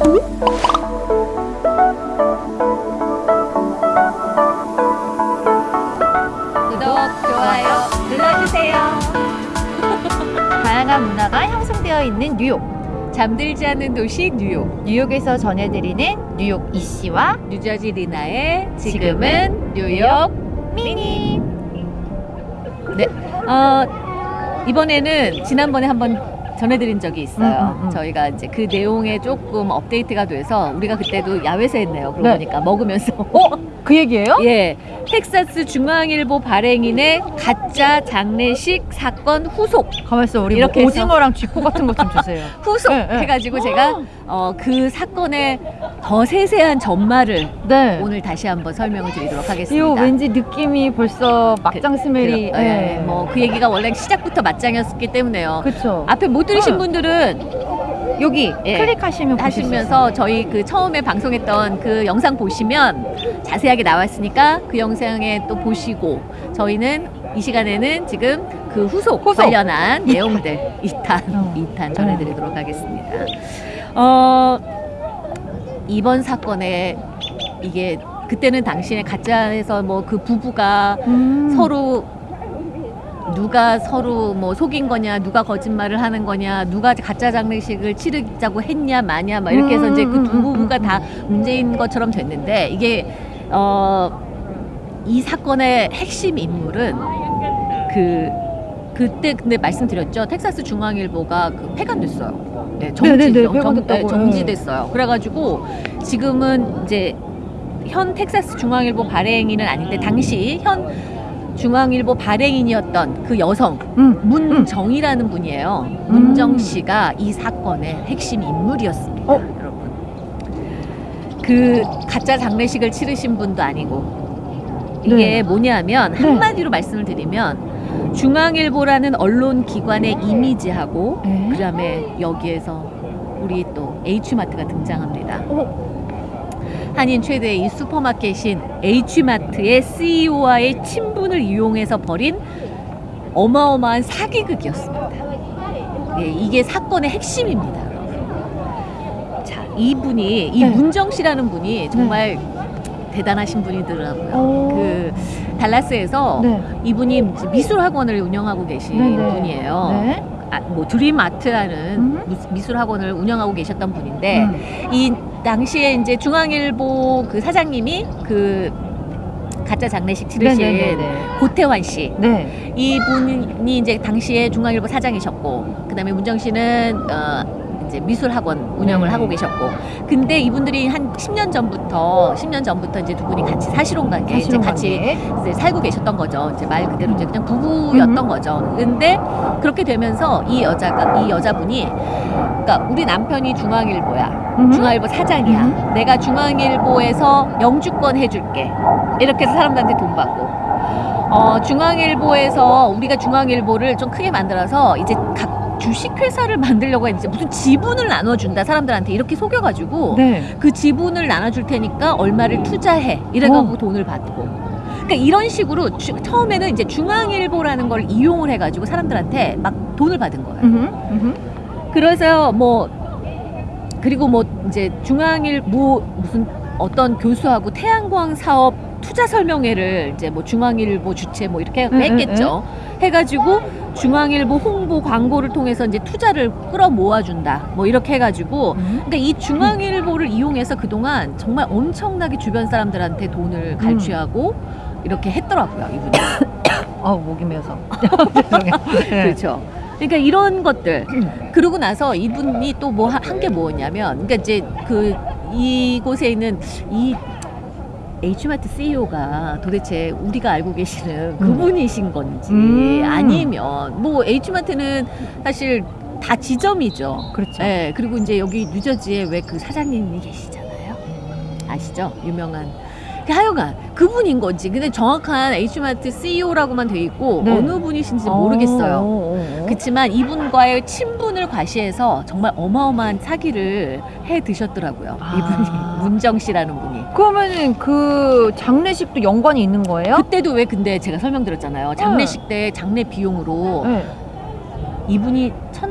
구독, 좋아요 눌러주세요. 다양한 문화가 형성되어 있는 뉴욕. 잠들지 않는 도시 뉴욕. 뉴욕에서 전해드리는 뉴욕 이씨와 뉴저지 리나의 지금은 뉴욕 미니. 네. 어, 이번에는 지난번에 한번 전해드린 적이 있어요. 음, 음, 음. 저희가 이제 그 내용에 조금 업데이트가 돼서 우리가 그때도 야외에서 했네요. 그러고 네. 보니까 먹으면서. 그 얘기예요? 예. 텍사스 중앙일보 발행인의 가짜 장례식 사건 후속. 가만있어 우리 이렇게 뭐. 오징어랑 쥐코 같은 것 좀 주세요. 후속 네, 네. 해가지고 제가 어, 그 사건의 더 세세한 전말을 네. 오늘 다시 한번 설명을 드리도록 하겠습니다. 이거 왠지 느낌이 벌써 막장 스멜이. 그, 예, 뭐그 얘기가 원래 시작부터 맞짱이었기 때문에요. 그쵸. 앞에 못 들으신 어. 분들은 여기 예. 클릭하시면 하시면서 저희 그 처음에 방송했던 그 영상 보시면 자세하게 나왔으니까 그 영상에 또 보시고 저희는 이 시간에는 지금 그 후속, 후속. 관련한 내용들 2탄 어. 2탄 전해드리도록 하겠습니다. 어 이번 사건에 이게 그때는 당시에 가짜에서 뭐 그 부부가. 음. 서로 누가 서로 뭐 속인 거냐, 누가 거짓말을 하는 거냐, 누가 가짜 장례식을 치르자고 했냐, 마냐, 막 이렇게 해서 이제 그두 음, 음, 부부가 음, 다 문제인 것처럼 됐는데 이게 어, 이 사건의 핵심 인물은 그 그때 근데 말씀드렸죠. 텍사스 중앙일보가 그 폐간됐어요. 네, 정지, 네, 네, 정-. 네, 정지됐어요. 그래가지고 지금은 이제 현 텍사스 중앙일보 발행인은 아닌데 당시 현 중앙일보 발행인이었던 그 여성 음. 문정이라는 분이에요. 문정 씨가 이 사건의 핵심 인물이었습니다. 어? 그 가짜 장례식을 치르신 분도 아니고 이게 네. 뭐냐면 네. 한마디로 말씀을 드리면 중앙일보라는 언론 기관의 이미지하고 네. 그다음에 여기에서 우리 또 H마트가 등장합니다. 어? 한인 최대의 이 슈퍼마켓인 H마트의 CEO와의 친분을 이용해서 벌인 어마어마한 사기극이었습니다. 예, 이게 사건의 핵심입니다. 자, 이분이 이 네. 문정 씨라는 분이 정말 대단하신 분이더라고요. 오. 그 달라스에서 네. 이분이 미술 학원을 운영하고 계신 네, 네. 분이에요. 네. 아, 뭐 드림 아트라는 음. 미술 학원을 운영하고 계셨던 분인데 음. 이 당시에 이제 중앙일보 그 사장님이 그 가짜 장례식 치르신 네네네네. 고태환 씨 네. 이분이 이제 당시에 중앙일보 사장이셨고 그다음에 문정 씨는 어 이제 미술 학원 운영을 네. 하고 계셨고 근데 이분들이 한 10년 전부터 10년 전부터 이제 두 분이 같이 사실혼 관계 이제 같이. 이제 살고 계셨던 거죠. 이제 말 그대로 이제 그냥 부부였던 음. 거죠. 근데 그렇게 되면서 이 여자가 이 여자분이 그러니까 우리 남편이 중앙일보야. 음. 중앙일보 사장이야. 내가 중앙일보에서 영주권 해줄게. 이렇게 해서 사람들한테 돈 받고. 어, 중앙일보에서 우리가 중앙일보를 좀 크게 만들어서 이제 각 주식회사를 만들려고 했는데 무슨 지분을 나눠준다 사람들한테 이렇게 속여가지고 네. 그 지분을 나눠줄 테니까 얼마를 투자해 이래가지고 어. 돈을 받고 그러니까 이런 식으로 주- 처음에는 이제 중앙일보라는 걸 이용을 해가지고 사람들한테 막 돈을 받은 거예요. 음흠. 음흠. 그래서 뭐 그리고 뭐 이제 중앙일 뭐 무슨 어떤 교수하고 태양광 사업 투자 설명회를 이제 뭐 중앙일보 주최 뭐 이렇게 응, 했겠죠. 해가지고 중앙일보 홍보 광고를 통해서 이제 투자를 끌어 모아준다. 뭐 이렇게 해가지고 음. 그러니까 이 중앙일보를 이용해서 그동안 정말 엄청나게 주변 사람들한테 돈을 갈취하고 이렇게 했더라고요 이분이. 어 목이 메어서. 죄송해요. 네. 그렇죠. 그러니까 이런 것들 그러고 나서 이분이 또 뭐 한 게 뭐였냐면 그러니까 이제 그 이곳에 있는 이 H마트 CEO가 도대체 우리가 알고 계시는 그분이신 건지 음. 아니면 뭐 H마트는 사실 다 지점이죠. 그렇죠. 네, 그리고 이제 여기 뉴저지에 왜 그 사장님이 계시잖아요. 아시죠? 유명한. 그 하여간 그분인 건지 근데 정확한 H마트 CEO라고만 돼 있고 네. 어느 분이신지 모르겠어요. 어, 어, 어. 그렇지만 이분과의 친분을 과시해서 정말 어마어마한 사기를 해 드셨더라고요. 아. 이분이 문정 씨라는 분이. 그러면은 그 장례식도 연관이 있는 거예요? 그때도 왜 근데 제가 설명드렸잖아요. 장례식 때 장례 비용으로 네. 이분이 천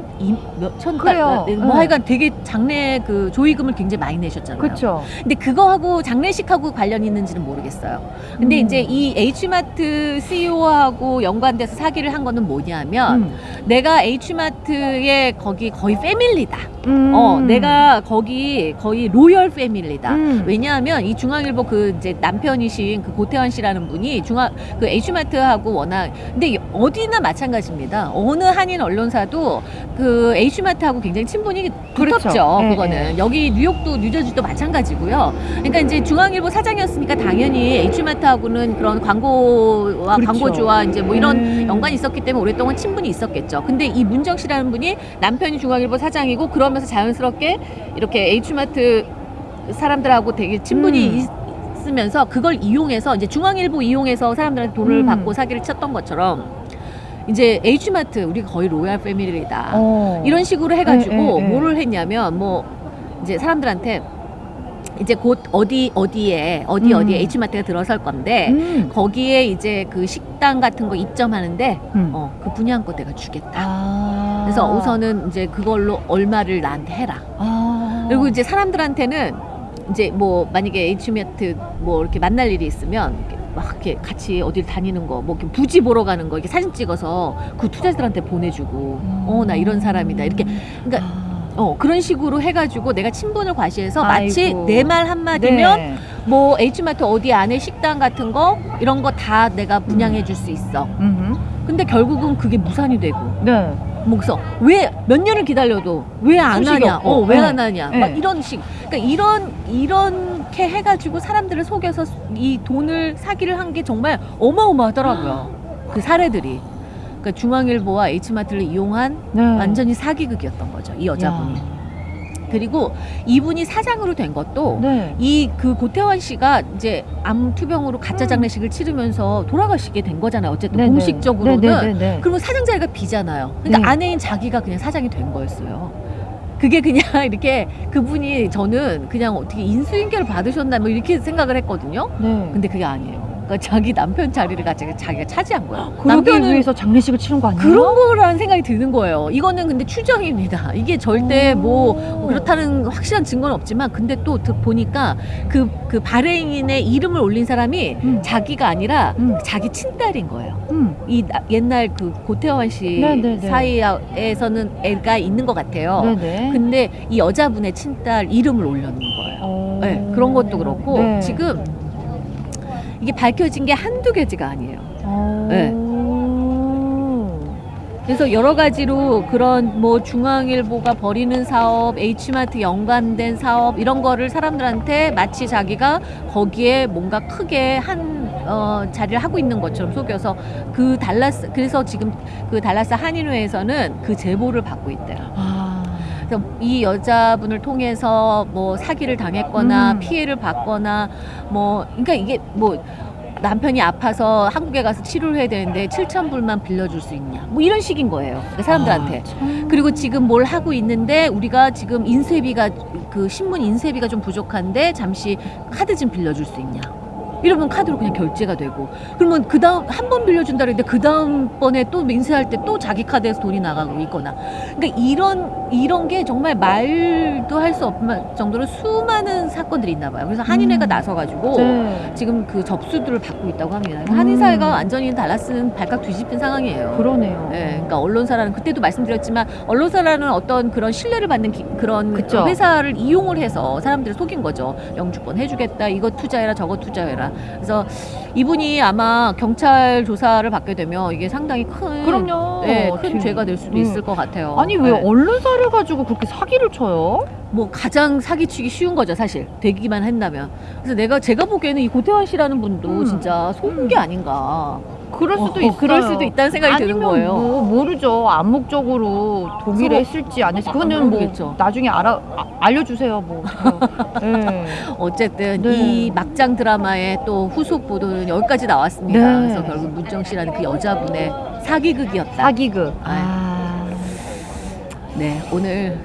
몇천 그래요. 달, 뭐 네. 하여간 되게 장례 그 조의금을 굉장히 많이 내셨잖아요. 그렇죠. 근데 그거하고 장례식하고 관련이 있는지는 모르겠어요. 근데 음. 이제 이 H마트 CEO하고 연관돼서 사기를 한 거는 뭐냐면 음. 내가 H마트의 거기 거의 패밀리다. 음. 어, 내가 거기 거의 로열 패밀리다. 음. 왜냐하면 이 중앙일보 그 이제 남편이신 그 고태환 씨라는 분이 중앙 그 H마트하고 워낙 근데 어디나 마찬가지입니다. 어느 한인 언론사도 그 H마트하고 굉장히 친분이 그렇죠. 두텁죠. 예, 그거는 예. 여기 뉴욕도 뉴저지도 마찬가지고요. 그러니까 이제 중앙일보 사장이었으니까 당연히 H마트하고는 그런 광고와 그렇죠. 광고주와 이제 뭐 이런 음. 연관이 있었기 때문에 오랫동안 친분이 있었겠죠. 근데 이 문정 씨라는 분이 남편이 중앙일보 사장이고 그러면서 자연스럽게 이렇게 H마트 사람들하고 되게 친분이 음. 있, 있으면서 그걸 이용해서 이제 중앙일보 이용해서 사람들한테 돈을 음. 받고 사기를 쳤던 것처럼 이제 H마트 우리가 거의 로얄 패밀리다. 어. 이런 식으로 해가지고 예, 예, 예. 뭐를 했냐면 뭐 이제 사람들한테 이제 곧 어디 어디에 어디 음. 어디에 H마트가 들어설 건데 음. 거기에 이제 그 식당 같은 거 입점하는데 음. 어 그 분양권 내가 주겠다. 아. 그래서 우선은 이제 그걸로 얼마를 나한테 해라. 아. 그리고 이제 사람들한테는 이제 뭐 만약에 H마트 뭐 이렇게 만날 일이 있으면 이렇게 막 이렇게 같이 어딜 다니는 거, 뭐 이렇게 부지 보러 가는 거 이렇게 사진 찍어서 그 투자자들한테 보내주고, 어나 이런 사람이다 이렇게 그러니까 아. 어 그런 식으로 해가지고 내가 친분을 과시해서 마치. 내 말 한마디면 네. 뭐 H마트 어디 안에 식당 같은 거 이런 거 다 내가 분양해 줄 수 있어. 음흠. 근데 결국은 그게 무산이 되고 네. 뭐 그래서 왜 몇 년을 기다려도 왜 안 하냐? 어, 왜 네. 안 하냐? 네. 막 이런 식. 그러니까 이런 이 렇게 해가지고 사람들을 속여서 이 돈을 사기를 한 게 정말 어마어마하더라고요. 그 사례들이. 그러니까 중앙일보와 H마트를 이용한 네. 완전히 사기극이었던 거죠. 이 여자분이. 야. 그리고 이분이 사장으로 된 것도 네. 이그 고태원 씨가 이제 암 투병으로 가짜 음. 장례식을 치르면서 돌아가시게 된 거잖아요. 어쨌든 네네. 공식적으로는. 네네네네. 그러면 사장 자리가 비잖아요. 그러니까 네. 아내인 자기가 그냥 사장이 된 거였어요. 그게 그냥 이렇게 그분이 저는 그냥 어떻게 인수인계를 받으셨나 뭐 이렇게 생각을 했거든요. 네. 근데 그게 아니에요. 그러니까 자기 남편 자리를 자기가, 자기가 차지한 거예요. 그러기 위해서 장례식을 치른 거 아니에요? 그런 거라는 생각이 드는 거예요. 이거는 근데 추정입니다. 이게 절대 뭐 오. 그렇다는 확실한 증거는 없지만 근데 또 드- 보니까 그, 그 발행인의 이름을 올린 사람이 음. 자기가 아니라 음. 자기 친딸인 거예요. 음. 이 나- 옛날 그 고태원 씨 네네네. 사이에서는 애가 있는 것 같아요. 네네. 근데 이 여자분의 친딸 이름을 올려놓은 거예요. 어. 네, 그런 것도 그렇고 네. 지금 이게 밝혀진 게 한두 개지가 아니에요. 어. 네. 그래서 여러 가지로 그런 뭐 중앙일보가 벌이는 사업, H마트 연관된 사업 이런 거를 사람들한테 마치 자기가 거기에 뭔가 크게 한 어, 자리를 하고 있는 것처럼 속여서 그 달라스 그래서 지금 그 달라스 한인회에서는 그 제보를 받고 있대요. 아. 그래서 이 여자분을 통해서 뭐 사기를 당했거나 음. 피해를 받거나 뭐 그러니까 이게 뭐 남편이 아파서 한국에 가서 치료를 해야 되는데 7천 불만 빌려줄 수 있냐 뭐 이런 식인 거예요 그 사람들한테 아, 참. 그리고 지금 뭘 하고 있는데 우리가 지금 인쇄비가 그 신문 인쇄비가 좀 부족한데 잠시 카드 좀 빌려줄 수 있냐 이러면 카드로 그냥 결제가 되고 그러면 그 다음 한 번 빌려준다 그랬는데 그 다음 번에 또 인쇄할 때 또 자기 카드에서 돈이 나가고 있거나 그러니까 이런 이런 게 정말 말도 할 수 없는 정도로 수많은 사건들이 있나 봐요 그래서 한인회가 음. 나서가지고 네. 지금 그 접수들을 받고 있다고 합니다. 음. 한인 사회가 완전히 달라스는 발칵 뒤집힌 상황이에요. 그러네요. 예, 그러니까 언론사라는 그때도 말씀드렸지만 언론사라는 어떤 그런 신뢰를 받는 기- 그런 그쵸. 회사를 이용을 해서 사람들을 속인 거죠. 영주권 해주겠다, 이거 투자해라, 저거 투자해라. 그래서 이분이 아마 경찰 조사를 받게 되면 이게 상당히 큰, 그럼요. 예, 큰 지금. 죄가 될 수도 음. 있을 것 같아요. 아니 왜 예. 언론사를 가지고 그렇게 사기를 쳐요? 뭐 가장 사기치기 쉬운 거죠 사실 되기만 한다면 그래서 내가 제가 보기에는 이 고태환 씨라는 분도 음. 진짜 속은 게 아닌가 그럴 수도 어, 있어요. 그럴 수도 있다는 생각이 드는 거예요. 뭐 모르죠. 암묵적으로 서로- 했을지 안 했을지. 그거는 아, 뭐 모르겠죠. 나중에 알아 아, 알려주세요. 뭐. 네. 어쨌든 네. 이 막장 드라마의 또 후속 보도는 여기까지 나왔습니다. 네. 그래서 결국 문정 씨라는 그 여자분의 사기극이었다. 사기극. 아. 아. 네, 오늘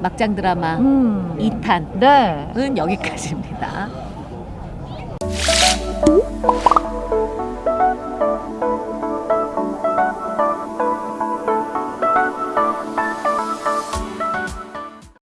막장 드라마 음. 2탄은 네. 여기까지입니다.